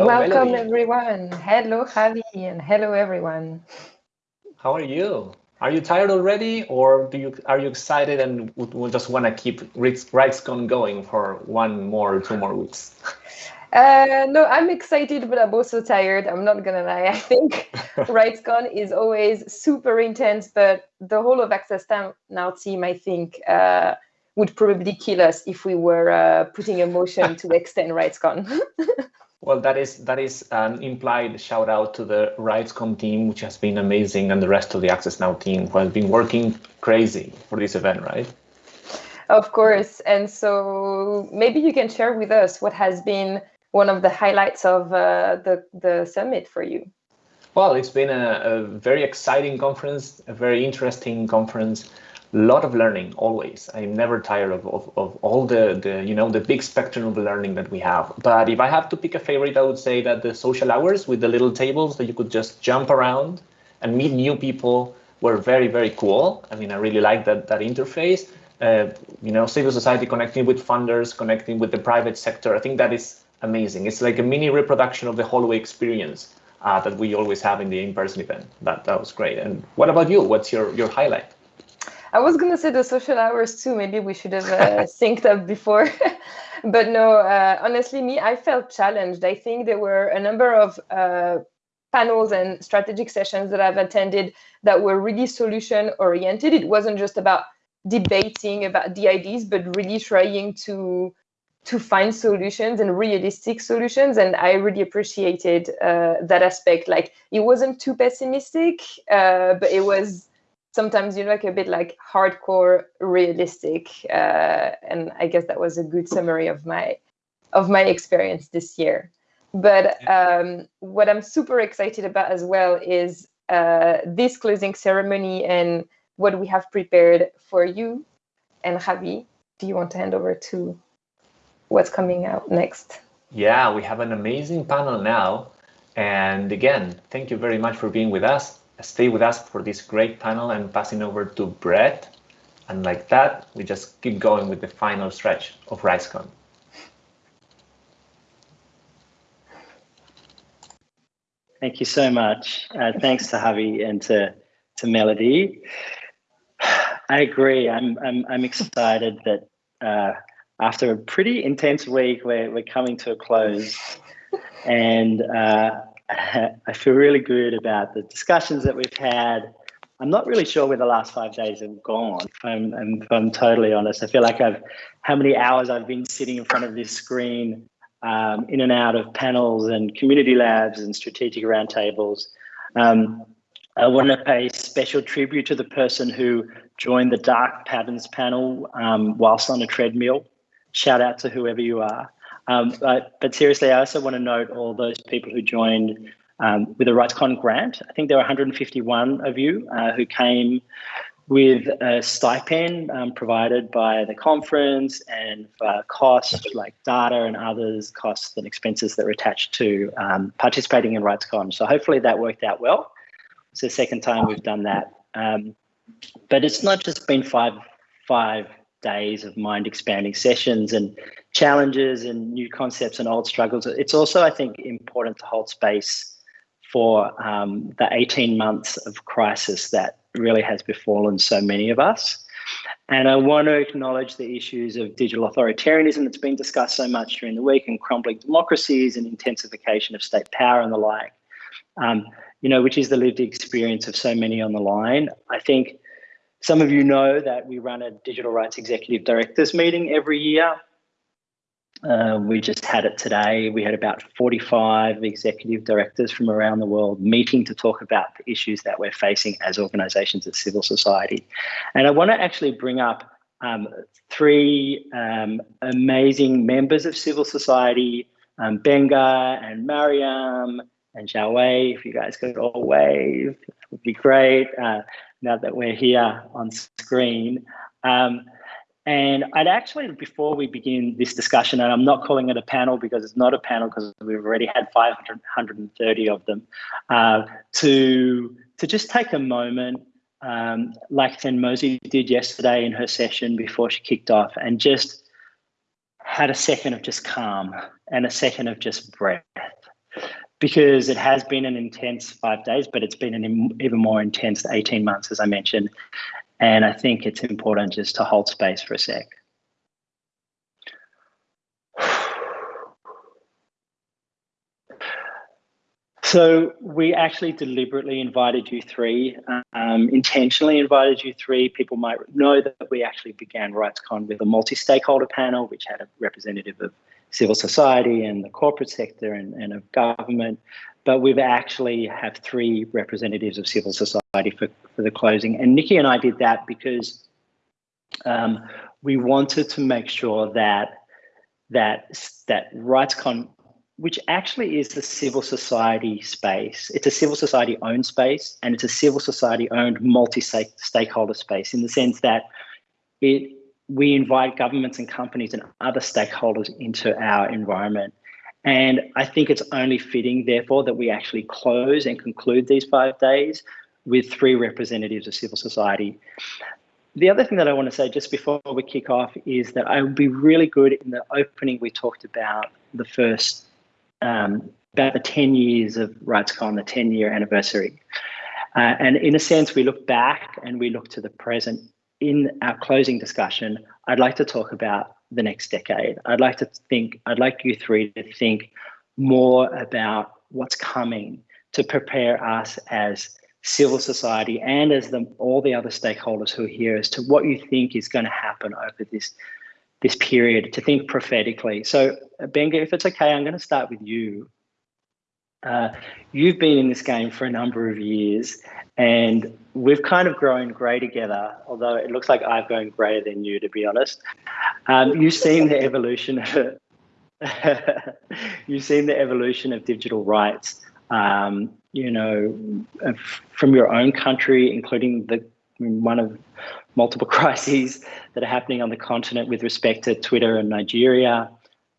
Hello, Welcome Melody. everyone. Hello Javi and hello everyone. How are you? Are you tired already, or do you are you excited and would, would just want to keep RightsCon going for one more, two more weeks? Uh, no, I'm excited, but I'm also tired. I'm not gonna lie. I think RightsCon is always super intense, but the whole of Access Now team, I think, uh, would probably kill us if we were uh, putting a motion to extend RightsCon. Well, that is that is an implied shout out to the RightsCon team, which has been amazing, and the rest of the Access Now team, who has been working crazy for this event, right? Of course. And so maybe you can share with us what has been one of the highlights of uh, the the summit for you. Well, it's been a, a very exciting conference, a very interesting conference lot of learning always. I'm never tired of, of, of all the, the you know the big spectrum of learning that we have. But if i have to pick a favorite i would say that the social hours with the little tables that you could just jump around and meet new people were very very cool. I mean i really like that that interface. Uh, you know civil society connecting with funders connecting with the private sector. I think that is amazing. It's like a mini reproduction of the hallway experience uh, that we always have in the in-person event. That that was great. And what about you? What's your your highlight I was gonna say the social hours too. Maybe we should have uh, synced up before, but no. Uh, honestly, me, I felt challenged. I think there were a number of uh, panels and strategic sessions that I've attended that were really solution oriented. It wasn't just about debating about the ideas, but really trying to to find solutions and realistic solutions. And I really appreciated uh, that aspect. Like it wasn't too pessimistic, uh, but it was sometimes you like a bit like hardcore realistic uh, and i guess that was a good summary of my of my experience this year. But um, what i'm super excited about as well is uh, this closing ceremony and what we have prepared for you and javi. Do you want to hand over to what's coming out next? Yeah we have an amazing panel now. And again thank you very much for being with us stay with us for this great panel and passing over to Brett. And like that, we just keep going with the final stretch of RightsCon. Thank you so much. Uh, thanks to Javi and to, to Melody. I agree. I'm, I'm, I'm excited that uh, after a pretty intense week, we're, we're coming to a close. And uh, I feel really good about the discussions that we've had. I'm not really sure where the last five days have gone. I'm, I'm, I'm totally honest. I feel like I've, how many hours I've been sitting in front of this screen, um, in and out of panels and community labs and strategic roundtables. Um, I want to pay special tribute to the person who joined the Dark Patterns panel um, whilst on a treadmill. Shout out to whoever you are. Um, but, but, seriously, I also want to note all those people who joined um, with a RightsCon grant. I think there were 151 of you uh, who came with a stipend um, provided by the conference and for costs like data and others, costs and expenses that were attached to um, participating in RightsCon. So hopefully that worked out well. It's the second time we've done that. Um, but it's not just been five, five days of mind expanding sessions and challenges and new concepts and old struggles. It's also, I think, important to hold space for um, the 18 months of crisis that really has befallen so many of us. And I want to acknowledge the issues of digital authoritarianism that's been discussed so much during the week and crumbling democracies and intensification of state power and the like, um, you know, which is the lived experience of so many on the line. I think some of you know that we run a digital rights executive directors meeting every year. Uh, we just had it today. We had about 45 executive directors from around the world meeting to talk about the issues that we're facing as organizations as civil society. And I want to actually bring up um, three um, amazing members of civil society, um, Benga and Mariam and Xiaowei, if you guys could all wave, it would be great. Uh, now that we're here on screen. Um, and I'd actually, before we begin this discussion, and I'm not calling it a panel because it's not a panel because we've already had 530 of them, uh, to, to just take a moment, um, like Mosey did yesterday in her session before she kicked off, and just had a second of just calm and a second of just breath because it has been an intense five days, but it's been an even more intense 18 months, as I mentioned. And I think it's important just to hold space for a sec. So we actually deliberately invited you three, um, intentionally invited you three. People might know that we actually began RightsCon with a multi-stakeholder panel, which had a representative of civil society and the corporate sector and, and of government. But we've actually have three representatives of civil society for, for the closing. And Nikki and I did that because um, we wanted to make sure that that that RightsCon which actually is the civil society space. It's a civil society owned space and it's a civil society owned multi stakeholder space in the sense that it we invite governments and companies and other stakeholders into our environment. And I think it's only fitting, therefore, that we actually close and conclude these five days with three representatives of civil society. The other thing that I want to say just before we kick off is that I would be really good in the opening we talked about the first um, about the 10 years of RightsCon, the 10 year anniversary. Uh, and in a sense, we look back and we look to the present. In our closing discussion, I'd like to talk about the next decade. I'd like to think, I'd like you three to think more about what's coming to prepare us as civil society and as the, all the other stakeholders who are here as to what you think is going to happen over this this period to think prophetically. So, Benga, if it's okay, I'm going to start with you. Uh, you've been in this game for a number of years, and we've kind of grown grey together. Although it looks like I've grown greyer than you, to be honest. Um, you've seen the evolution of you've seen the evolution of digital rights. Um, you know, from your own country, including the one of multiple crises that are happening on the continent with respect to Twitter and Nigeria,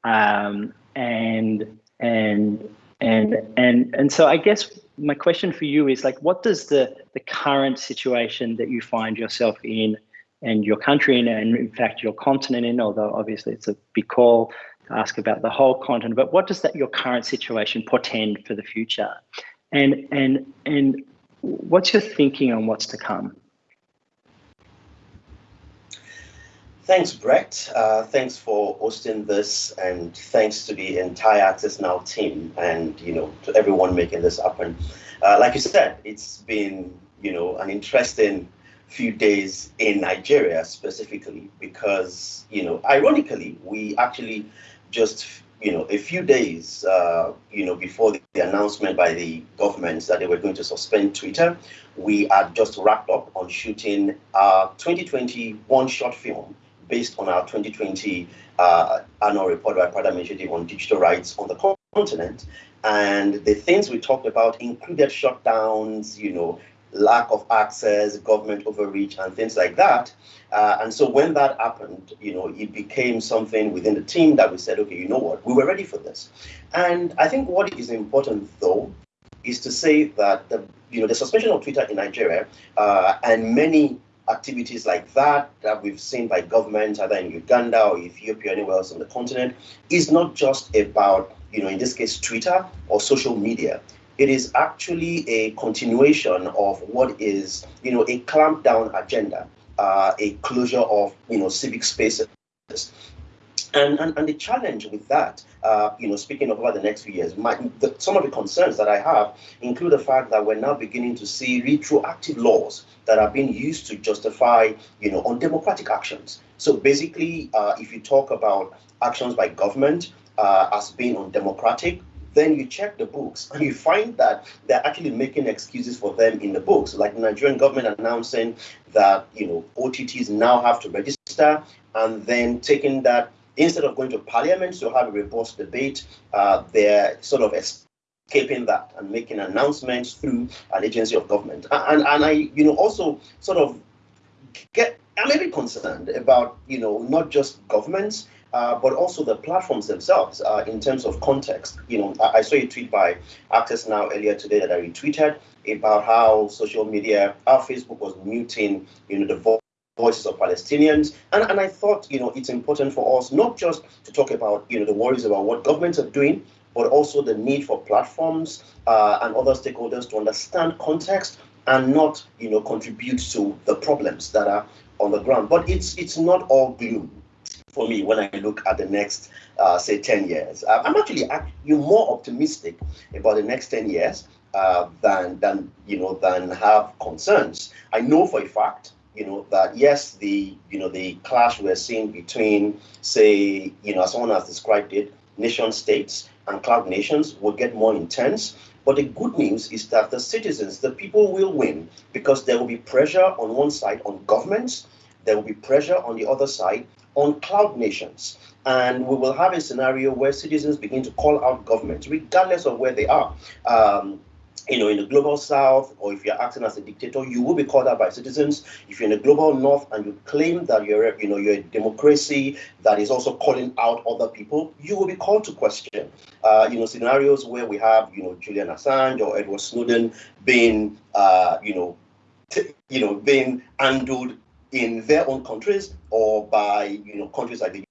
um, and and and and and so I guess my question for you is like, what does the the current situation that you find yourself in and your country in, and in fact your continent in, although obviously it's a big call to ask about the whole continent, but what does that your current situation portend for the future? And and and what's your thinking on what's to come? Thanks, Brett. Uh, thanks for hosting this, and thanks to the entire Access Now team, and you know to everyone making this happen. Uh, like you said, it's been you know an interesting few days in Nigeria specifically because you know ironically we actually just you know a few days uh, you know before the, announcement by the government that they were going to suspend Twitter, we had just wrapped up on shooting our 2021 short film based on our 2020 uh, annual report by Paradigm Initiative on digital rights on the continent. And the things we talked about included shutdowns, you know, lack of access, government overreach, and things like that. Uh, and so when that happened, you know, it became something within the team that we said, okay, you know what, we were ready for this. And I think what is important, though, is to say that the, you know, the suspension of Twitter in Nigeria uh, and many activities like that that we've seen by governments either in Uganda or Ethiopia, or anywhere else on the continent, is not just about, you know, in this case, Twitter or social media. It is actually a continuation of what is, you know, a clampdown agenda, uh, a closure of, you know, civic spaces. And, and, and the challenge with that, uh, you know, speaking of over the next few years, my, the, some of the concerns that I have include the fact that we're now beginning to see retroactive laws that are being used to justify, you know, undemocratic actions. So basically, uh, if you talk about actions by government uh, as being undemocratic, then you check the books and you find that they're actually making excuses for them in the books, like the Nigerian government announcing that you know OTTs now have to register, and then taking that instead of going to parliament to have a robust debate, uh, they're sort of escaping that and making announcements through an agency of government. And, and I, you know, also sort of get, I'm a bit concerned about, you know, not just governments, uh, but also the platforms themselves uh, in terms of context. You know, I, I, saw a tweet by Access Now earlier today that I retweeted about how social media, how Facebook was muting, you know, the voices of Palestinians. And, and I thought, you know, it's important for us not just to talk about, you know, the worries about what governments are doing, but also the need for platforms uh, and other stakeholders to understand context and not, you know, contribute to the problems that are on the ground. But it's it's not all gloom for me when I look at the next, uh, say, 10 years. Uh, I'm actually you more optimistic about the next 10 years uh, than than you know than have concerns. I know for a fact you know that yes the you know the clash we're seeing between say you know as someone has described it nation states and cloud nations will get more intense but the good news is that the citizens the people will win because there will be pressure on one side on governments there will be pressure on the other side on cloud nations and we will have a scenario where citizens begin to call out governments regardless of where they are um, you know, in the global south, or if you're acting as a dictator, you will be called out by citizens. If you're in the global north and you claim that you're, you know, you're a democracy that is also calling out other people, you will be called to question. Uh, you know, scenarios where we have, you know, Julian Assange or Edward Snowden being, uh, you know, you know, being handled in their own countries or by, you know, countries like the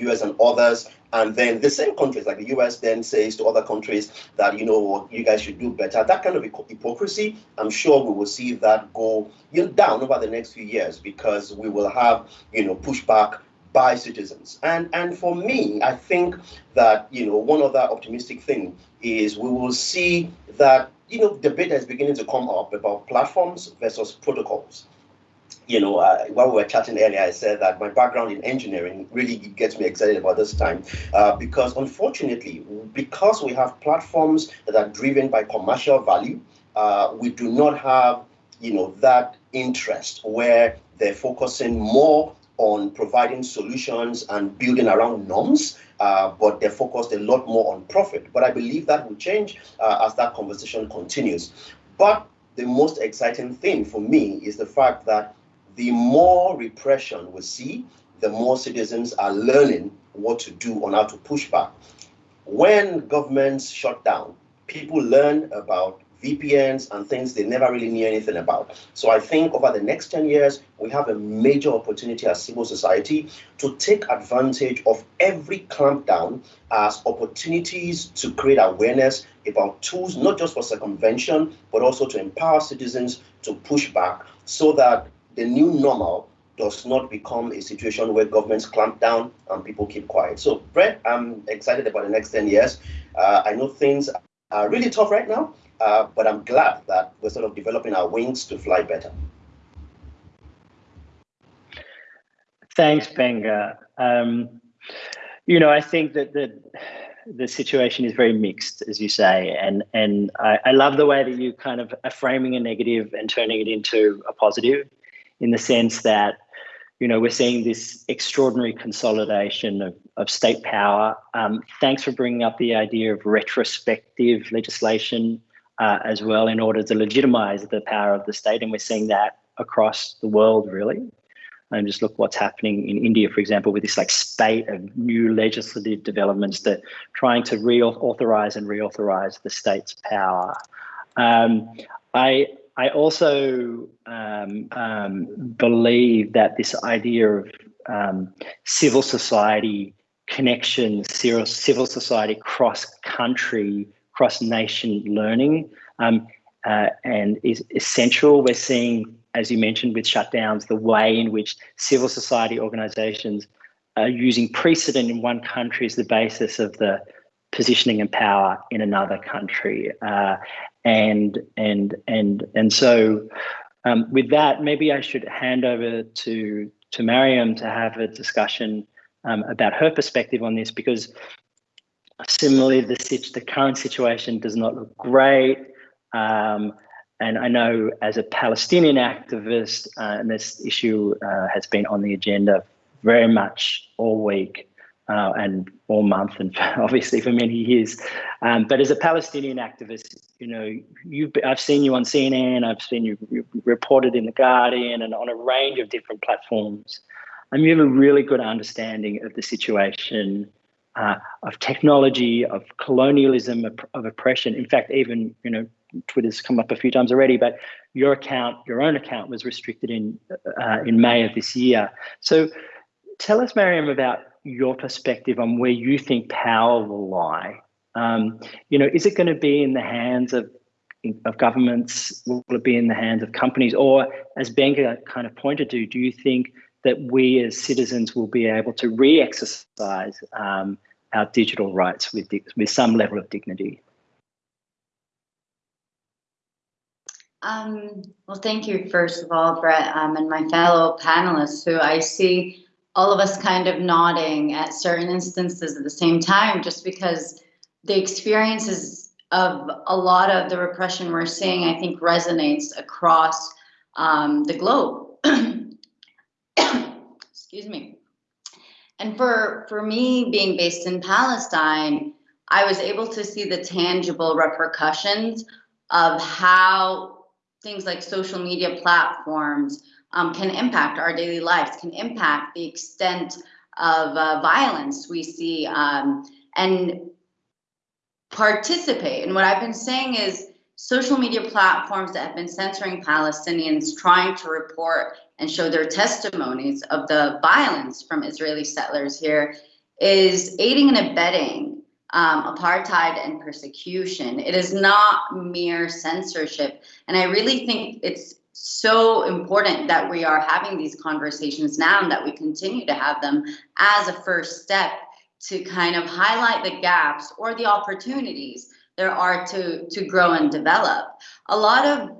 US and others. And then the same countries, like the US, then says to other countries that, you know you guys should do better. That kind of hypocrisy, I'm sure we will see that go you know, down over the next few years because we will have, you know, pushback by citizens. And and for me, I think that, you know, one other optimistic thing is we will see that, you know, debate is beginning to come up about platforms versus protocols you know, uh, while we were chatting earlier, I said that my background in engineering really gets me excited about this time uh, because unfortunately, because we have platforms that are driven by commercial value, uh, we do not have, you know, that interest where they're focusing more on providing solutions and building around norms, uh, but they're focused a lot more on profit. But I believe that will change uh, as that conversation continues. But the most exciting thing for me is the fact that the more repression we see, the more citizens are learning what to do on how to push back. When governments shut down, people learn about VPNs and things they never really knew anything about. So I think over the next 10 years, we have a major opportunity as civil society to take advantage of every clampdown as opportunities to create awareness about tools, not just for circumvention, but also to empower citizens to push back so that the new normal does not become a situation where governments clamp down and people keep quiet. So, Brett, I'm excited about the next 10 years. Uh, I know things are really tough right now, uh, but I'm glad that we're sort of developing our wings to fly better. Thanks, Benga. Um, you know, I think that the the situation is very mixed, as you say, and and I, I love the way that you kind of are framing a negative and turning it into a positive in the sense that you know we're seeing this extraordinary consolidation of, of state power. Um, thanks for bringing up the idea of retrospective legislation uh, as well in order to legitimize the power of the state, and we're seeing that across the world really. And just look what's happening in India, for example, with this like spate of new legislative developments that trying to reauthorize and reauthorize the state's power. Um, I I also um, um, believe that this idea of um, civil society connection, civil society cross country, cross nation learning, um, uh, and is essential. We're seeing, as you mentioned, with shutdowns, the way in which civil society organizations are using precedent in one country as the basis of the positioning and power in another country. Uh, and and and and so um, with that, maybe I should hand over to to Mariam to have a discussion um, about her perspective on this because similarly the the current situation does not look great. Um, and I know as a Palestinian activist, uh, and this issue uh, has been on the agenda very much all week uh, and all month, and obviously for many years. Um, but as a Palestinian activist, you know, you've I've seen you on CNN, I've seen you reported in the Guardian, and on a range of different platforms. And you have a really good understanding of the situation uh, of technology, of colonialism, of, of, oppression. In fact, even you know, Twitter's come up a few times already, but your account, your own account, was restricted in uh, in May of this year. So, tell us, Mariam, about your perspective on where you think power will lie Um, you know, is it going to be in the hands of of governments? Will it be in the hands of companies? Or, as Benga kind of pointed to, do you think that we as citizens will be able to re-exercise um, our digital rights with with some level of dignity? Um, well, thank you, first of all, Brett, um, and my fellow panelists, who I see all of us kind of nodding at certain instances at the same time, just because the experiences of a lot of the repression we're seeing, I think, resonates across um, the globe. Excuse me. And for, for me, being based in Palestine, I was able to see the tangible repercussions of how things like social media platforms um, can impact our daily lives, can impact the extent of uh, violence we see, um, and participate. And what I've been saying is social media platforms that have been censoring Palestinians trying to report and show their testimonies of the violence from Israeli settlers here is aiding and abetting um, apartheid and persecution. It is not mere censorship. And I really think it's so important that we are having these conversations now and that we continue to have them as a first step to kind of highlight the gaps or the opportunities there are to, to grow and develop. A lot of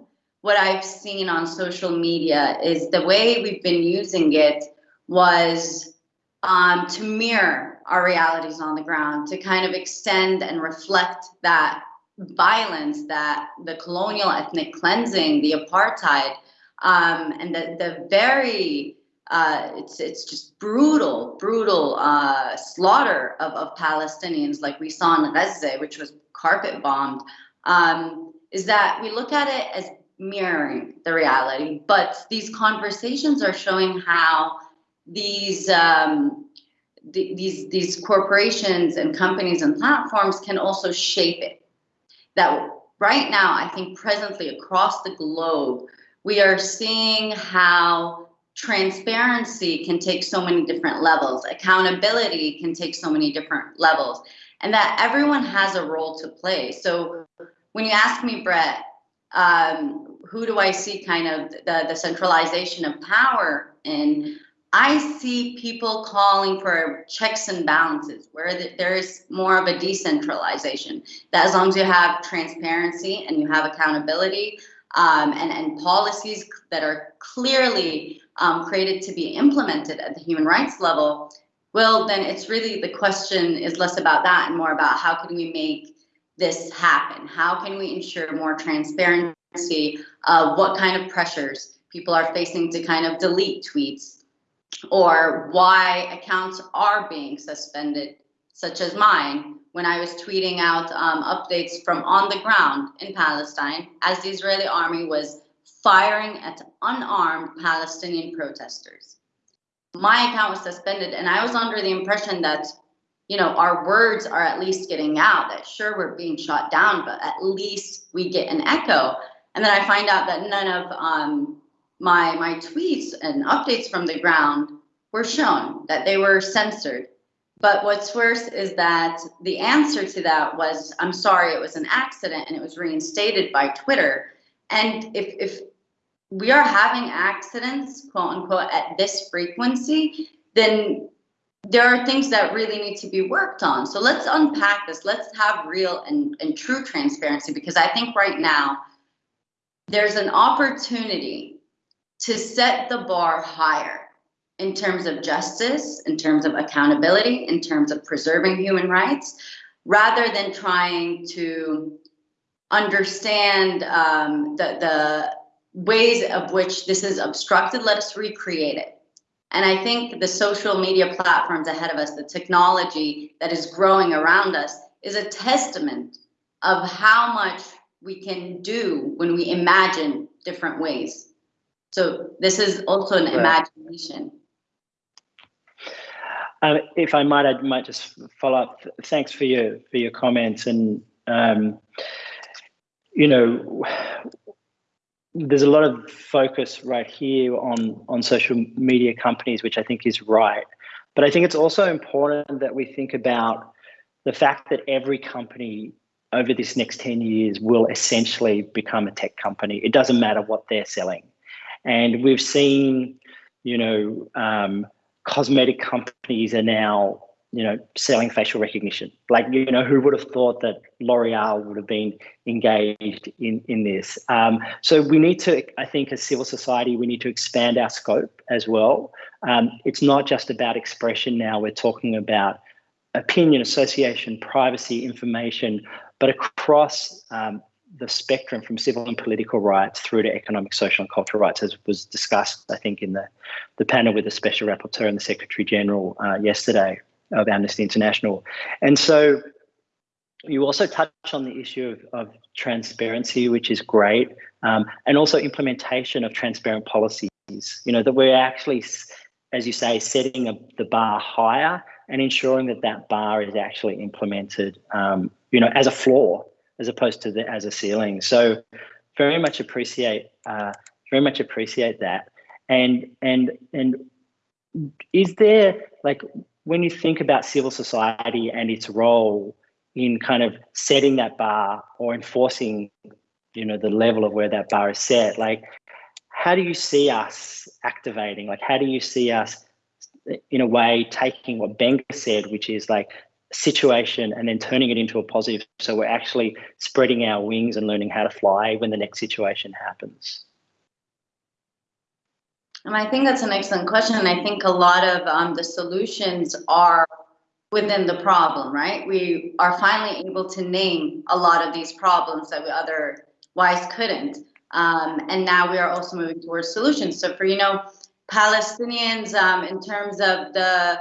what I've seen on social media is the way we've been using it was um, to mirror our realities on the ground, to kind of extend and reflect that violence, that the colonial ethnic cleansing, the apartheid, um, and the, the very uh, it's it's just brutal, brutal uh, slaughter of, of Palestinians, like we saw in Gaza, which was carpet bombed. Um, is that we look at it as mirroring the reality, but these conversations are showing how these um, th these these corporations and companies and platforms can also shape it. That right now, I think presently across the globe, we are seeing how transparency can take so many different levels, accountability can take so many different levels, and that everyone has a role to play. So when you ask me, Brett, um, who do I see kind of the, the centralization of power in? I see people calling for checks and balances where the, there is more of a decentralization. That as long as you have transparency and you have accountability um, and, and policies that are clearly um, created to be implemented at the human rights level, well, then it's really the question is less about that and more about how can we make this happen? How can we ensure more transparency of what kind of pressures people are facing to kind of delete tweets or why accounts are being suspended, such as mine, when I was tweeting out um, updates from on the ground in Palestine as the Israeli army was firing at unarmed Palestinian protesters. My account was suspended, and I was under the impression that, you know, our words are at least getting out, that sure, we're being shot down, but at least we get an echo. And then I find out that none of um, my my tweets and updates from the ground were shown that they were censored. But what's worse is that the answer to that was i'm sorry it was an accident and it was reinstated by twitter. And if if we are having accidents quote unquote at this frequency then there are things that really need to be worked on. So let's unpack this. Let's have real and, and true transparency because i think right now there's an opportunity to set the bar higher in terms of justice, in terms of accountability, in terms of preserving human rights, rather than trying to understand um, the, the ways of which this is obstructed, let us recreate it. And I think the social media platforms ahead of us, the technology that is growing around us, is a testament of how much we can do when we imagine different ways. So this is also an right. imagination. Uh, if I might, I might just follow up. Thanks for your for your comments, and um, you know, there's a lot of focus right here on on social media companies, which I think is right. But I think it's also important that we think about the fact that every company over this next 10 years will essentially become a tech company. It doesn't matter what they're selling. And we've seen, you know, um, cosmetic companies are now, you know, selling facial recognition. Like, you know, who would have thought that L'Oreal would have been engaged in, in this? Um, so we need to, I think, as civil society, we need to expand our scope as well. Um, it's not just about expression now. We're talking about opinion, association, privacy, information, but across um, the spectrum from civil and political rights through to economic, social, and cultural rights, as was discussed, I think, in the, the panel with the Special Rapporteur and the Secretary General uh, yesterday of Amnesty International. And so you also touch on the issue of, of transparency, which is great, um, and also implementation of transparent policies. You know, that we're actually, as you say, setting a, the bar higher and ensuring that that bar is actually implemented, um, you know, as a floor as opposed to the, as a ceiling. So very much appreciate uh, very much appreciate that. And and and is there like when you think about civil society and its role in kind of setting that bar or enforcing, you know, the level of where that bar is set, like how do you see us activating? Like how do you see us in a way taking what Benga said, which is like situation and then turning it into a positive. So we're actually spreading our wings and learning how to fly when the next situation happens. And I think that's an excellent question. And I think a lot of um, the solutions are within the problem, right? We are finally able to name a lot of these problems that we otherwise couldn't. Um, and now we are also moving towards solutions. So for, you know, Palestinians um, in terms of the,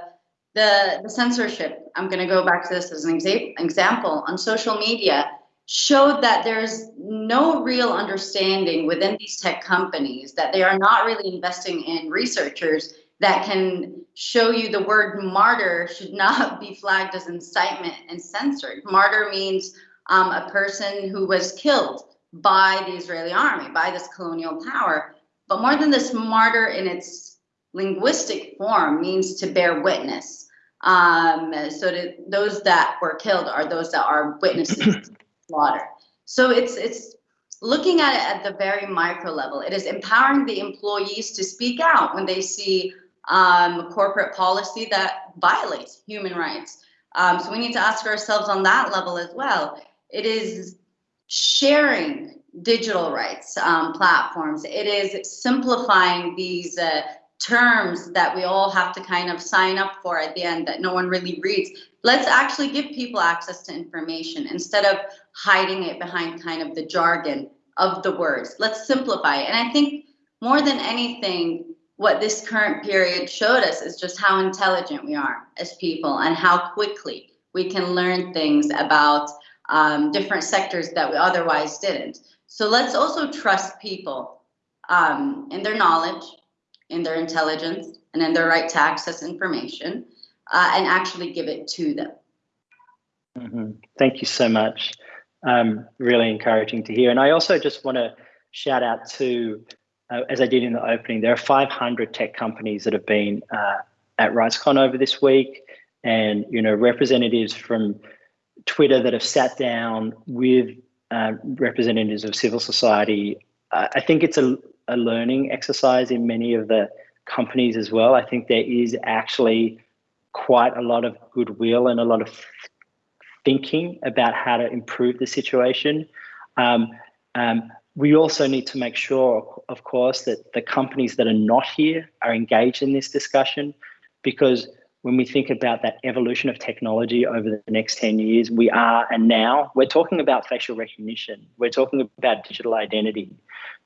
the, the censorship, I'm going to go back to this as an exa example on social media, showed that there's no real understanding within these tech companies that they are not really investing in researchers that can show you the word martyr should not be flagged as incitement and censored. Martyr means um, a person who was killed by the Israeli army, by this colonial power. But more than this, martyr in its linguistic form means to bear witness. Um, so to, those that were killed are those that are witnesses slaughter. So it's it's looking at it at the very micro level. It is empowering the employees to speak out when they see um, corporate policy that violates human rights. Um, so we need to ask ourselves on that level as well. It is sharing digital rights um, platforms. It is simplifying these uh, terms that we all have to kind of sign up for at the end that no one really reads. Let's actually give people access to information instead of hiding it behind kind of the jargon of the words. Let's simplify it. And I think more than anything, what this current period showed us is just how intelligent we are as people and how quickly we can learn things about um, different sectors that we otherwise didn't. So let's also trust people um, in their knowledge, in their intelligence, and in their right to access information, uh, and actually give it to them. Mm -hmm. Thank you so much. Um, really encouraging to hear. And I also just want to shout out to, uh, as I did in the opening, there are 500 tech companies that have been uh, at RightsCon over this week, and you know representatives from Twitter that have sat down with uh, representatives of civil society. I think it's a, a learning exercise in many of the companies as well. I think there is actually quite a lot of goodwill and a lot of thinking about how to improve the situation. Um, um, we also need to make sure, of course, that the companies that are not here are engaged in this discussion because when we think about that evolution of technology over the next 10 years, we are and now we're talking about facial recognition. We're talking about digital identity.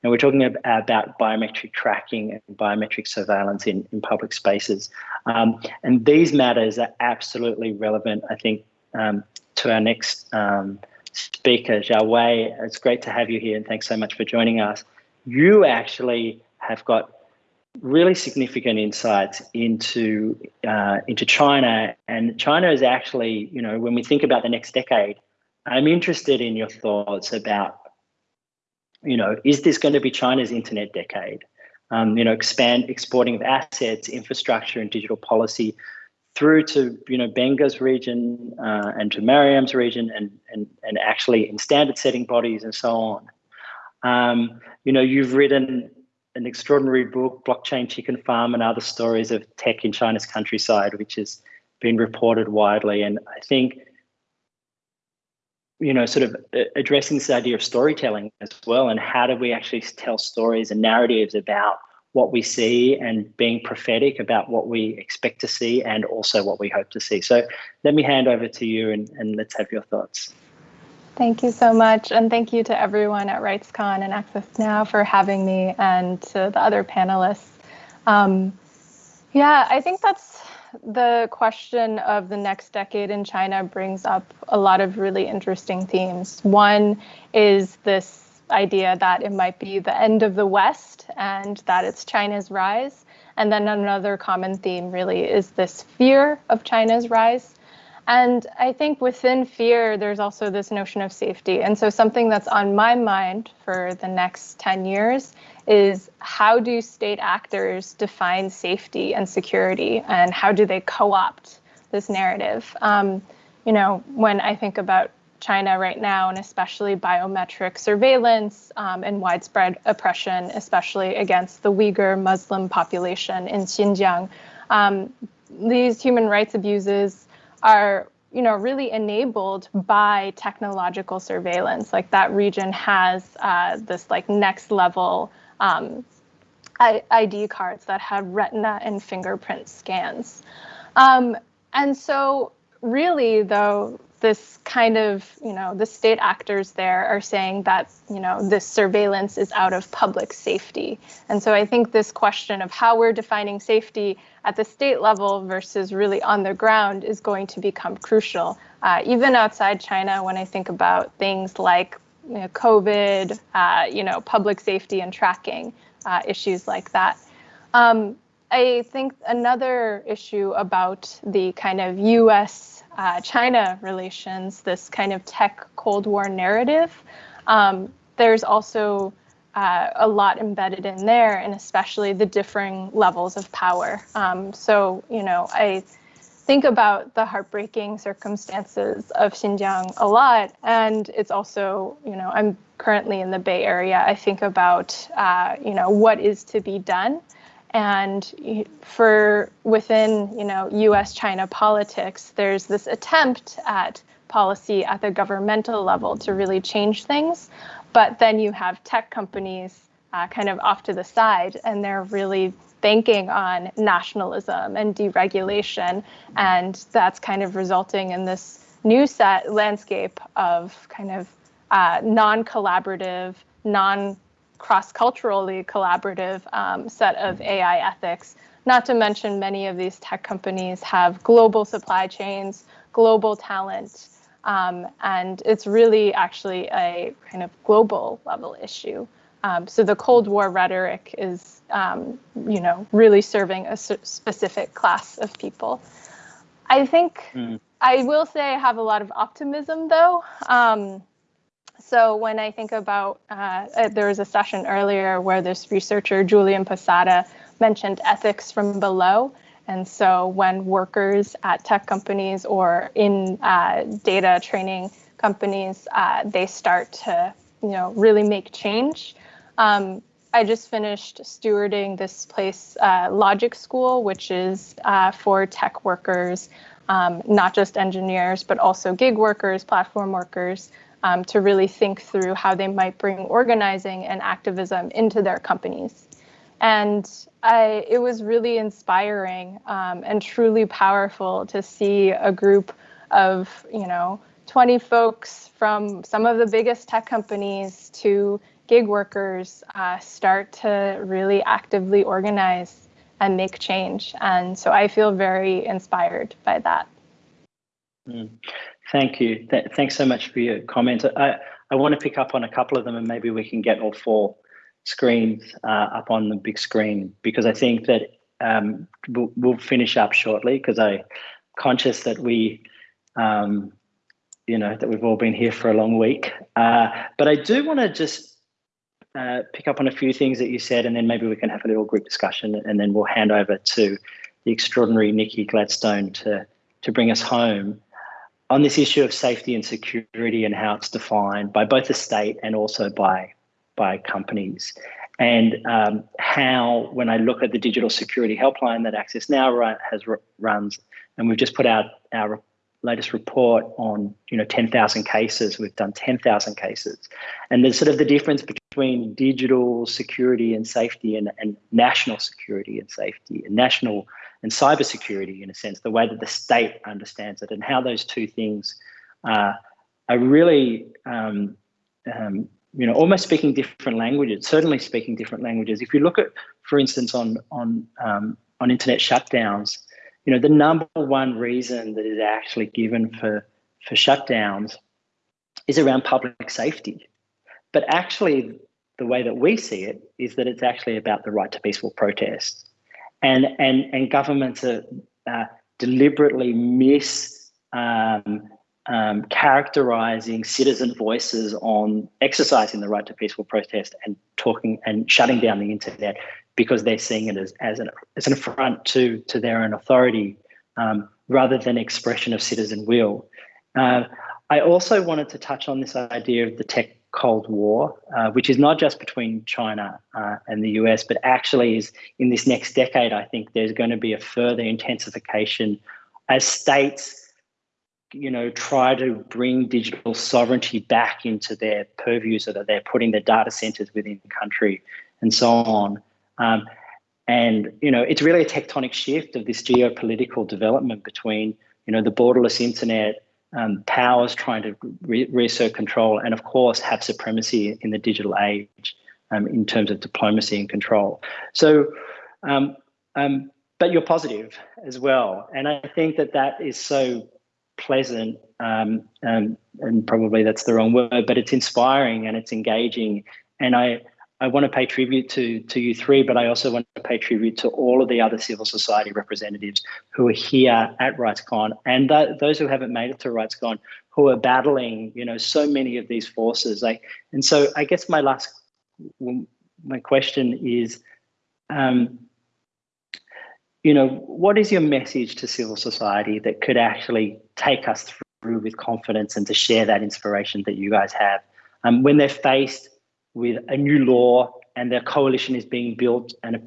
And we're talking about biometric tracking and biometric surveillance in, in public spaces. Um, and these matters are absolutely relevant, I think, um, to our next um, speaker, Xiao Wei. It's great to have you here and thanks so much for joining us. You actually have got really significant insights into uh, into China. And China is actually, you know, when we think about the next decade, I'm interested in your thoughts about, you know, is this going to be China's internet decade? Um, you know, expand exporting of assets, infrastructure, and digital policy through to you know Benga's region uh, and to Mariam's region and and and actually in standard setting bodies and so on. Um, you know, you've written an extraordinary book, Blockchain Chicken Farm and Other Stories of Tech in China's Countryside, which has been reported widely. And I think, you know, sort of uh, addressing this idea of storytelling as well, and how do we actually tell stories and narratives about what we see and being prophetic about what we expect to see and also what we hope to see. So let me hand over to you and, and let's have your thoughts. Thank you so much. And thank you to everyone at RightsCon and Access Now for having me and to the other panelists. Um, yeah, I think that's the question of the next decade in China brings up a lot of really interesting themes. One is this idea that it might be the end of the West and that it's China's rise. And then another common theme really is this fear of China's rise and I think within fear, there's also this notion of safety. And so, something that's on my mind for the next 10 years is how do state actors define safety and security, and how do they co opt this narrative? Um, you know, when I think about China right now, and especially biometric surveillance um, and widespread oppression, especially against the Uyghur Muslim population in Xinjiang, um, these human rights abuses are you know really enabled by technological surveillance like that region has uh, this like next level um, id cards that have retina and fingerprint scans um, and so really though this kind of, you know, the state actors there are saying that, you know, this surveillance is out of public safety. And so I think this question of how we're defining safety at the state level versus really on the ground is going to become crucial. Uh, even outside China, when I think about things like you know, COVID, uh, you know, public safety and tracking uh, issues like that. Um, I think another issue about the kind of US uh, China relations, this kind of tech Cold War narrative. Um, there's also uh, a lot embedded in there, and especially the differing levels of power. Um, so, you know, I think about the heartbreaking circumstances of Xinjiang a lot, and it's also, you know, I'm currently in the Bay Area. I think about, uh, you know, what is to be done and for within you know U.S. China politics, there's this attempt at policy at the governmental level to really change things, but then you have tech companies uh, kind of off to the side, and they're really banking on nationalism and deregulation, and that's kind of resulting in this new set landscape of kind of uh, non-collaborative, non cross-culturally collaborative um, set of AI ethics. Not to mention many of these tech companies have global supply chains, global talent, um, and it's really actually a kind of global level issue. Um, so the Cold War rhetoric is, um, you know, really serving a specific class of people. I think mm. I will say I have a lot of optimism, though. Um, so when I think about, uh, uh, there was a session earlier where this researcher, Julian Posada, mentioned ethics from below. And so when workers at tech companies or in uh, data training companies, uh, they start to, you know, really make change. Um, I just finished stewarding this place, uh, Logic School, which is uh, for tech workers, um, not just engineers, but also gig workers, platform workers, um, to really think through how they might bring organizing and activism into their companies. And I, it was really inspiring um, and truly powerful to see a group of, you know, 20 folks from some of the biggest tech companies to gig workers uh, start to really actively organize and make change. And so I feel very inspired by that. Mm. Thank you. Th- thanks so much for your comments. I, I want to pick up on a couple of them and maybe we can get all four screens uh, up on the big screen because I think that um, we'll, we'll, finish up shortly because I'm conscious that we, um, you know, that we've all been here for a long week. Uh, but I do want to just uh, pick up on a few things that you said and then maybe we can have a little group discussion and then we'll hand over to the extraordinary Nikki Gladstone to, to bring us home on this issue of safety and security and how it's defined by both the state and also by, by companies. And um, how, when I look at the digital security helpline that Access Now run, has runs, and we've just put out our latest report on you know 10,000 cases. We've done 10,000 cases, and there's sort of the difference between digital security and safety and, and national security and safety and national and cybersecurity in a sense, the way that the state understands it and how those two things uh, are really, um, um, you know, almost speaking different languages, certainly speaking different languages. If you look at, for instance, on, on, um, on internet shutdowns, you know, the number one reason that is actually given for, for shutdowns is around public safety. But actually, the way that we see it is that it's actually about the right to peaceful protest. And, and, and governments are uh, deliberately miss um, um, characterizing citizen voices on exercising the right to peaceful protest and talking and shutting down the internet because they're seeing it as, as, an, as an affront to, to their own authority um, rather than expression of citizen will. Uh, I also wanted to touch on this idea of the tech Cold War, uh, which is not just between China uh, and the US, but actually is in this next decade, I think there's going to be a further intensification as states you know, try to bring digital sovereignty back into their purview so that they're putting their data centers within the country and so on. Um, and, you know, it's really a tectonic shift of this geopolitical development between, you know, the borderless internet, um, powers trying to re reassert control, and of course, have supremacy in the digital age um, in terms of diplomacy and control. So, um, um but you're positive as well. And I think that that is so pleasant um, um, and probably that's the wrong word, but it's inspiring and it's engaging. And I, I want to pay tribute to, to you three, but I also want to pay tribute to all of the other civil society representatives who are here at RightsCon and th those who haven't made it to RightsCon who are battling, you know, so many of these forces. Like, and so I guess my last, my question is, um, you know, what is your message to civil society that could actually take us through with confidence and to share that inspiration that you guys have um, when they're faced with a new law and their coalition is being built and a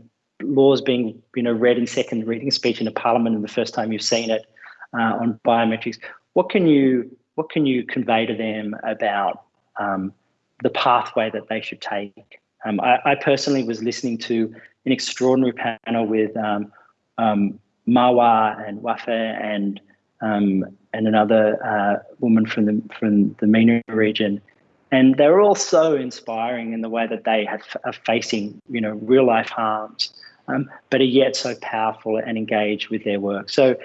law is being you know read in second reading speech in a parliament and the first time you've seen it uh, on biometrics. What can you what can you convey to them about um, the pathway that they should take? Um, I, I, personally was listening to an extraordinary panel with um, um, Marwa and Wafa and um, and another uh, woman from the from the MENA region, and they're all so inspiring in the way that they have, are facing you know real life harms, um, but are yet so powerful and engaged with their work. So,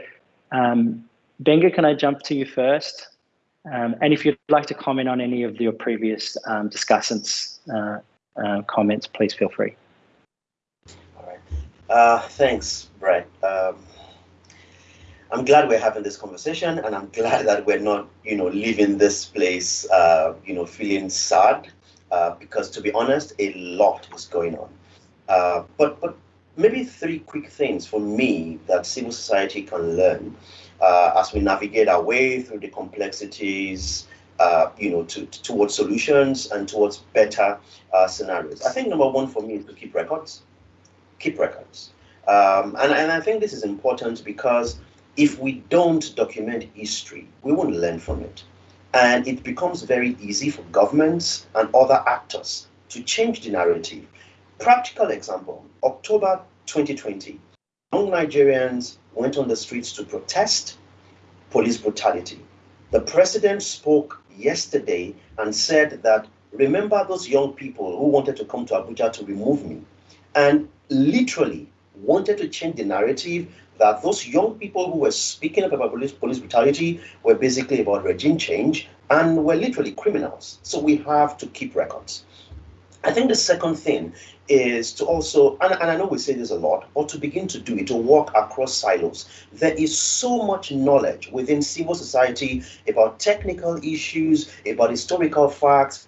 um, Gbenga, can I jump to you first? Um, and if you'd like to comment on any of your previous um, discussants' uh, uh, comments, please feel free. All right. Uh, thanks, Brett. I'm glad we're having this conversation, and I'm glad that we're not, you know, leaving this place, uh, you know, feeling sad, uh, because to be honest, a lot is going on. Uh, but but maybe three quick things for me that civil society can learn uh, as we navigate our way through the complexities, uh, you know, to, to, towards solutions and towards better uh, scenarios. I think number one for me is to keep records. Keep records. Um, and, and I think this is important because if we don't document history, we won't learn from it. And it becomes very easy for governments and other actors to change the narrative. Practical example, October 2020, young Nigerians went on the streets to protest police brutality. The president spoke yesterday and said that, remember those young people who wanted to come to Abuja to remove me? And literally wanted to change the narrative that those young people who were speaking about police, police brutality were basically about regime change and were literally criminals. So we have to keep records. I think the second thing is to also, and, and, I know we say this a lot, but to begin to do it, to work across silos. There is so much knowledge within civil society about technical issues, about historical facts.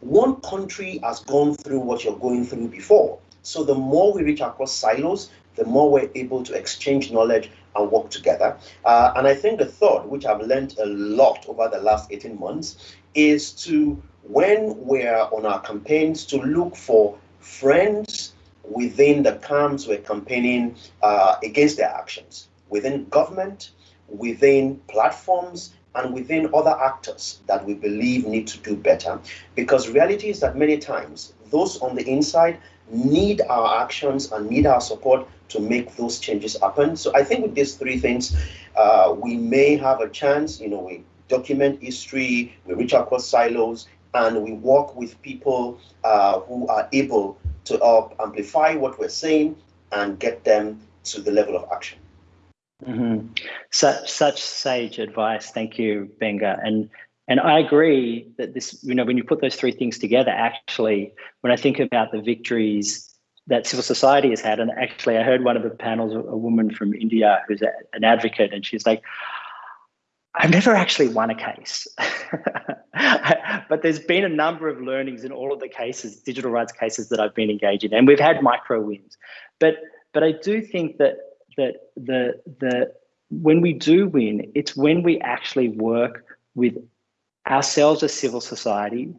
One country has gone through what you're going through before. So the more we reach across silos, the more we're able to exchange knowledge and work together. Uh, and I think the third, which I've learned a lot over the last 18 months, is to, when we're on our campaigns, to look for friends within the camps we're campaigning uh, against their actions, within government, within platforms, and within other actors that we believe need to do better. Because reality is that many times those on the inside need our actions and need our support to make those changes happen. So I think with these three things, uh, we may have a chance, you know, we document history, we reach across silos, and we work with people uh, who are able to help amplify what we're saying and get them to the level of action. Mm-hmm. Such such sage advice. Thank you, Gbenga. And and I agree that this, you know, when you put those three things together, actually, when I think about the victories that civil society has had, and actually, I heard one of the panels, a woman from India who's a, an advocate, and she's like, I've never actually won a case, but there's been a number of learnings in all of the cases, digital rights cases that I've been engaged in, and we've had micro wins. But but I do think that that the the when we do win, it's when we actually work with ourselves as civil society,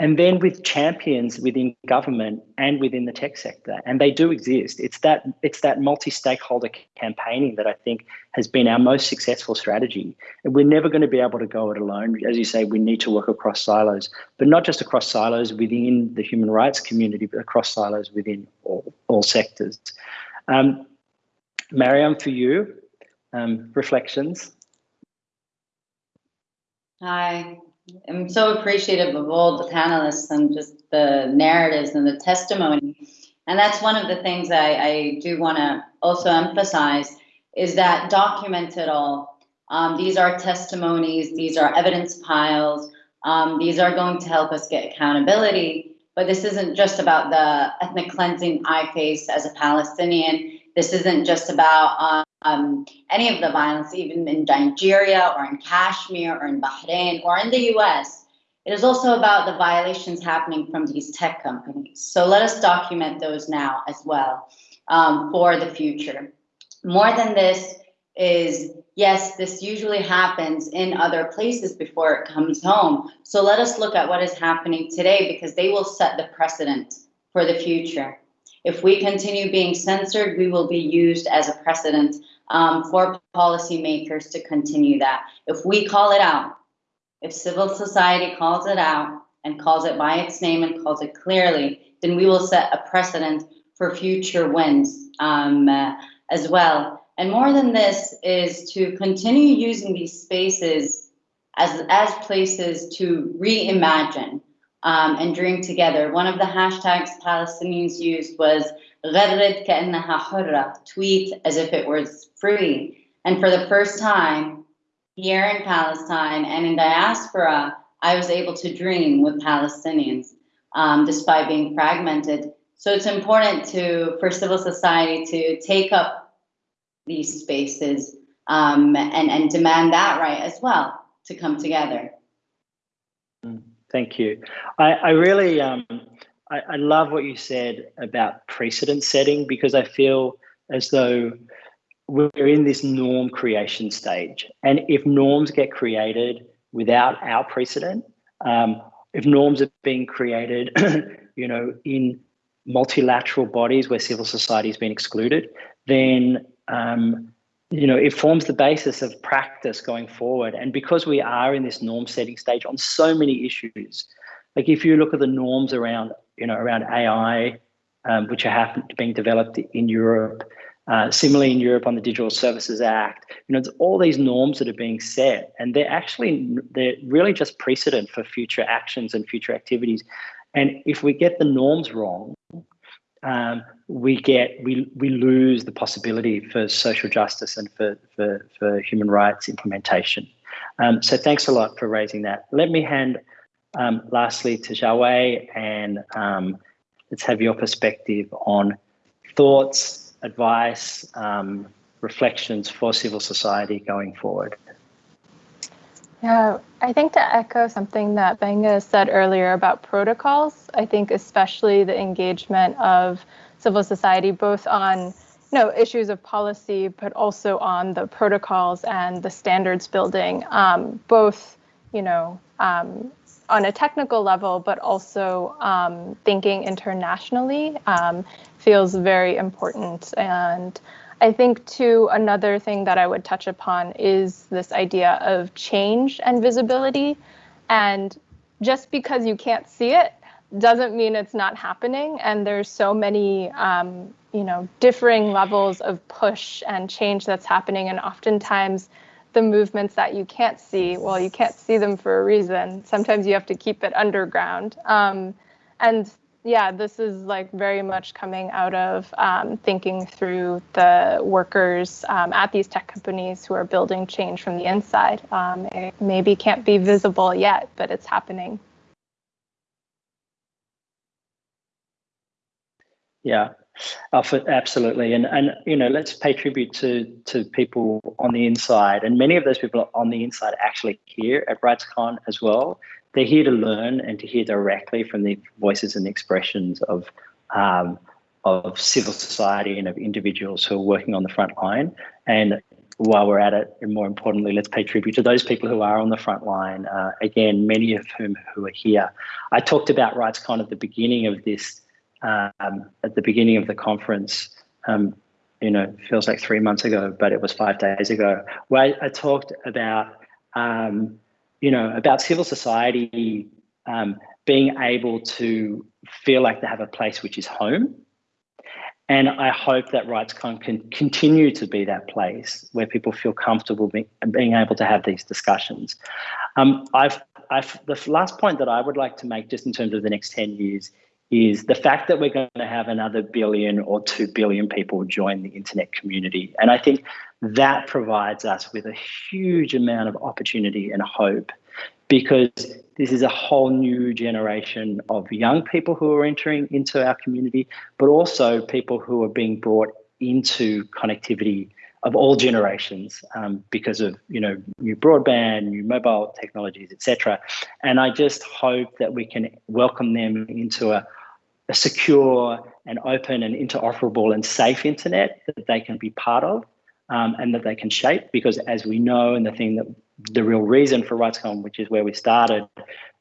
and then with champions within government and within the tech sector. And they do exist. It's that it's that multi-stakeholder campaigning that i think has been our most successful strategy. And we're never going to be able to go it alone. As you say we need to work across silos but not just across silos within the human rights community but across silos within all, all sectors. Um, mariam for you um, reflections Hi, I'm so appreciative of all the panelists and just the narratives and the testimony. And that's one of the things I, I do want to also emphasize is that document it all. Um, these are testimonies, these are evidence piles, um, these are going to help us get accountability. But this isn't just about the ethnic cleansing I face as a Palestinian. This isn't just about um, any of the violence, even in Nigeria or in Kashmir or in Bahrain or in the US. It is also about the violations happening from these tech companies. So let us document those now as well um, for the future. More than this is, yes, this usually happens in other places before it comes home. So let us look at what is happening today because they will set the precedent for the future. If we continue being censored, we will be used as a precedent um, for policymakers to continue that. If we call it out, if civil society calls it out and calls it by its name and calls it clearly, then we will set a precedent for future wins um, uh, as well. And more than this is to continue using these spaces as, as places to reimagine um, and dream together. One of the hashtags Palestinians used was غرد كأنها حرة, tweet as if it was free. And for the first time here in Palestine and in diaspora, I was able to dream with Palestinians um, despite being fragmented. So it's important to for civil society to take up these spaces um, and, and demand that right as well to come together. Thank you. I, I really, um, I, I love what you said about precedent setting because I feel as though we're in this norm creation stage. And if norms get created without our precedent, um, if norms are being created, you know, in multilateral bodies where civil society has been excluded, then um, you know, it forms the basis of practice going forward. And because we are in this norm setting stage on so many issues, like if you look at the norms around, you know, around AI, um, which are happening, being developed in Europe, uh, similarly in Europe on the Digital Services Act, you know, it's all these norms that are being set, and they're actually they're really just precedent for future actions and future activities. And if we get the norms wrong, um, we get we we lose the possibility for social justice and for for, for human rights implementation. Um, so thanks a lot for raising that. Let me hand um, lastly to Xiaowei and um, let's have your perspective on thoughts, advice, um, reflections for civil society going forward. Yeah, I think to echo something that Gbenga said earlier about protocols, I think especially the engagement of civil society, both on you know issues of policy, but also on the protocols and the standards building, um, both you know um, on a technical level, but also um, thinking internationally um, feels very important. And I think too, another thing that I would touch upon is this idea of change and visibility. And just because you can't see it doesn't mean it's not happening. And there's so many, um, you know, differing levels of push and change that's happening. And oftentimes the movements that you can't see, well, you can't see them for a reason. Sometimes you have to keep it underground. Um, and yeah, this is like very much coming out of um, thinking through the workers um, at these tech companies who are building change from the inside. Um, it maybe can't be visible yet, but it's happening. Yeah, absolutely. And and you know, let's pay tribute to to people on the inside, and many of those people on the inside actually here at RightsCon as well they're here to learn and to hear directly from the voices and expressions of um, of civil society and of individuals who are working on the front line. And while we're at it, and more importantly, let's pay tribute to those people who are on the front line. Uh, again, many of whom who are here. I talked about RightsCon at the beginning of this, um, at the beginning of the conference. Um, you know, feels like three months ago, but it was five days ago. Where I, I talked about um, you know, about civil society um, being able to feel like they have a place which is home. And I hope that RightsCon can continue to be that place where people feel comfortable being, being able to have these discussions. Um, I've, I've, the last point that I would like to make just in terms of the next 10 years is the fact that we're going to have another billion or 2 billion people join the internet community. And I think that provides us with a huge amount of opportunity and hope because this is a whole new generation of young people who are entering into our community, but also people who are being brought into connectivity of all generations um, because of you know new broadband, new mobile technologies, etc. And I just hope that we can welcome them into a, a secure and open and interoperable and safe internet that they can be part of um, and that they can shape. Because as we know, and the thing that the real reason for RightsCon, which is where we started,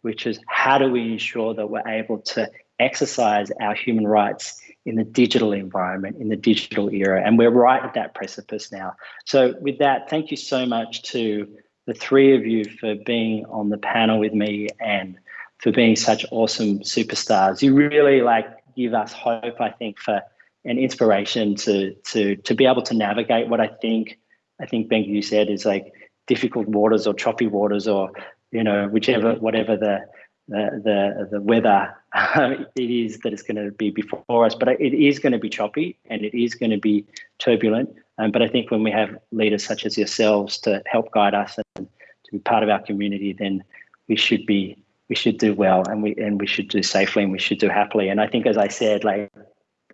which is how do we ensure that we're able to exercise our human rights in the digital environment, in the digital era. And we're right at that precipice now. So with that, thank you so much to the three of you for being on the panel with me and for being such awesome superstars. You really like give us hope, I think, for an inspiration to to to be able to navigate what I think I think Ben you said is like difficult waters or choppy waters or you know whichever whatever the the the, the weather it is that is going to be before us. But it is going to be choppy and it is going to be turbulent. Um, but i think when we have leaders such as yourselves to help guide us and to be part of our community then we should be we should do well and we and we should do safely and we should do happily. And i think as i said like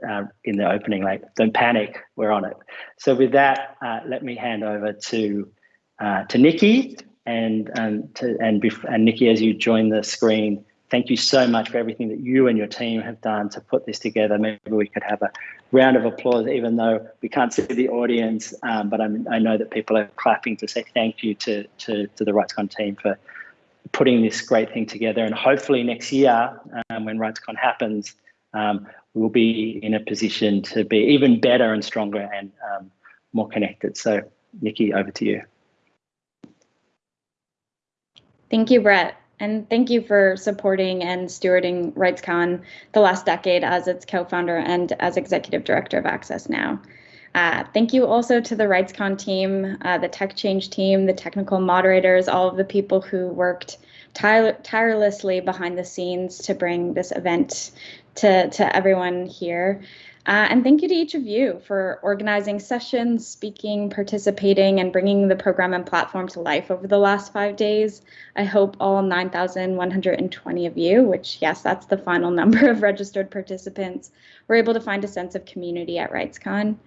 uh, in the opening like don't panic we're on it so with that uh, let me hand over to uh, to Nikki and um, to, and, and Nikki, as you join the screen, thank you so much for everything that you and your team have done to put this together. Maybe we could have a round of applause, even though we can't see the audience, um, but I'm, i know that people are clapping to say thank you to, to, to the RightsCon team for putting this great thing together. And hopefully next year, um, when RightsCon happens, um, we'll be in a position to be even better and stronger and um, more connected. So Nikki, over to you. Thank you, Brett. And thank you for supporting and stewarding RightsCon the last decade as its co-founder and as executive director of Access Now. Uh, thank you also to the RightsCon team, uh, the TechChange team, the technical moderators, all of the people who worked tire tirelessly behind the scenes to bring this event to, to everyone here. Uh, and thank you to each of you for organizing sessions, speaking, participating, and bringing the program and platform to life over the last five days. I hope all 9,120 of you, which, yes, that's the final number of registered participants, were able to find a sense of community at RightsCon.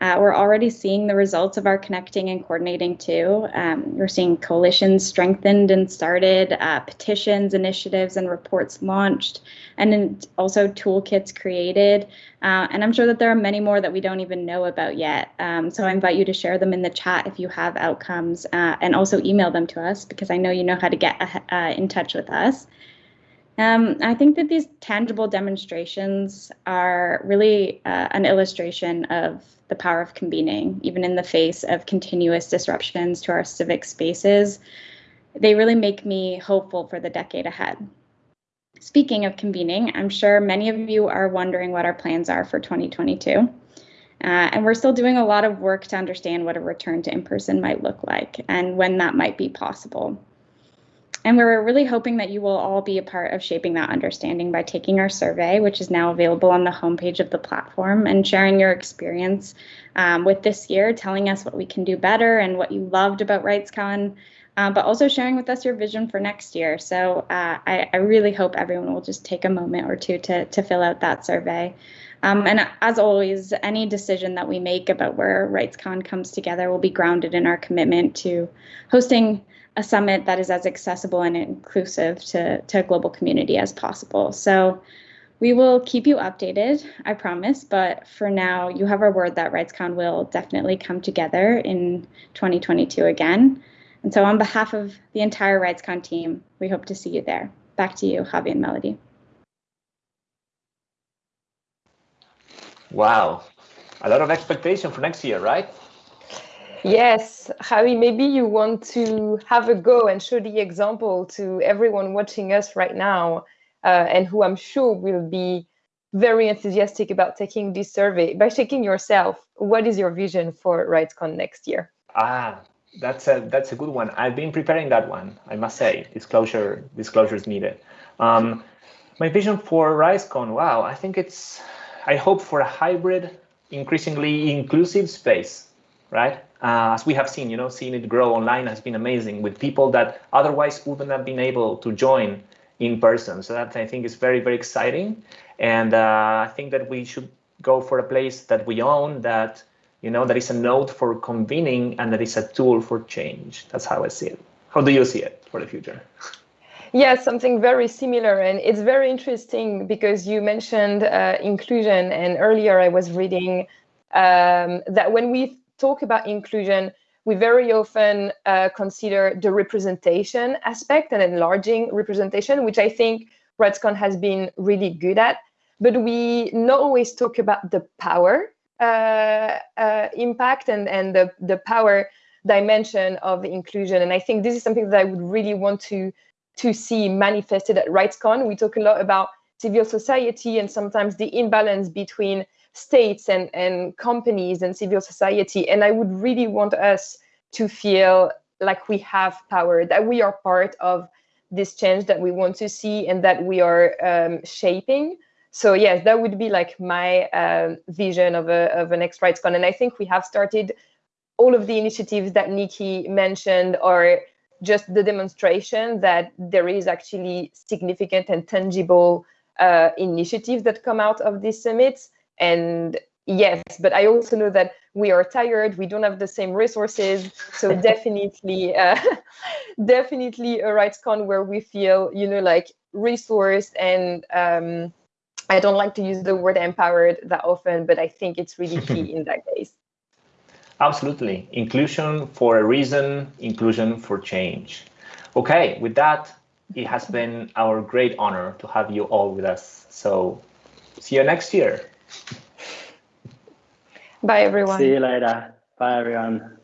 Uh, we're already seeing the results of our connecting and coordinating too. Um, we're seeing coalitions strengthened and started, uh, petitions, initiatives, and reports launched, and also toolkits created. Uh, and I'm sure that there are many more that we don't even know about yet. Um, so I invite you to share them in the chat if you have outcomes, uh, and also email them to us because I know you know how to get uh, in touch with us. Um, I think that these tangible demonstrations are really uh, an illustration of the power of convening, even in the face of continuous disruptions to our civic spaces. They really make me hopeful for the decade ahead. Speaking of convening, I'm sure many of you are wondering what our plans are for 2022. Uh, and we're still doing a lot of work to understand what a return to in person might look like and when that might be possible. And we're really hoping that you will all be a part of shaping that understanding by taking our survey, which is now available on the homepage of the platform, and sharing your experience um, with this year, telling us what we can do better and what you loved about RightsCon, uh, but also sharing with us your vision for next year. So uh, I, I, really hope everyone will just take a moment or two to, to fill out that survey. Um, and as always, any decision that we make about where RightsCon comes together will be grounded in our commitment to hosting a summit that is as accessible and inclusive to, to a global community as possible. So we will keep you updated, I promise. But for now, you have our word that RightsCon will definitely come together in 2022 again. And so on behalf of the entire RightsCon team, we hope to see you there. Back to you, Javi and Melody. Wow, a lot of expectation for next year, right? Yes, Javi, maybe you want to have a go and show the example to everyone watching us right now uh, and who I'm sure will be very enthusiastic about taking this survey. By checking yourself, what is your vision for RightsCon next year? Ah, that's a that's a good one. I've been preparing that one. I must say, disclosure disclosure is needed. Um, my vision for RightsCon, wow, I think it's. I hope for a hybrid, increasingly inclusive space, right? uh, as we have seen, you know, seeing it grow online has been amazing with people that otherwise wouldn't have been able to join in person. So that I think is very, very exciting. And uh, I think that we should go for a place that we own that, you know, that is a node for convening and that is a tool for change. That's how I see it. How do you see it for the future? Yeah, something very similar. And it's very interesting because you mentioned uh, inclusion. And earlier I was reading um, that when we talk about inclusion, we very often uh, consider the representation aspect and enlarging representation, which I think RightsCon has been really good at. But we not always talk about the power uh, uh, impact and, and the, the power dimension of inclusion. And I think this is something that I would really want to, to see manifested at RightsCon. We talk a lot about civil society and sometimes the imbalance between states and, and companies and civil society. And I would really want us to feel like we have power, that we are part of this change that we want to see and that we are um, shaping. So yes, that would be like my um, vision of a of an next RightsCon. And I think we have started all of the initiatives that Nikki mentioned are just the demonstration that there is actually significant and tangible uh, initiatives that come out of these summits. And yes, but I also know that we are tired. We don't have the same resources. So definitely, uh, definitely a RightsCon where we feel, you know, like resourced and um, I don't like to use the word empowered that often, but I think it's really key in that case. Absolutely. Inclusion for a reason, inclusion for change. Okay, with that, it has been our great honor to have you all with us. So see you next year. Bye, everyone. See you later. Bye, everyone.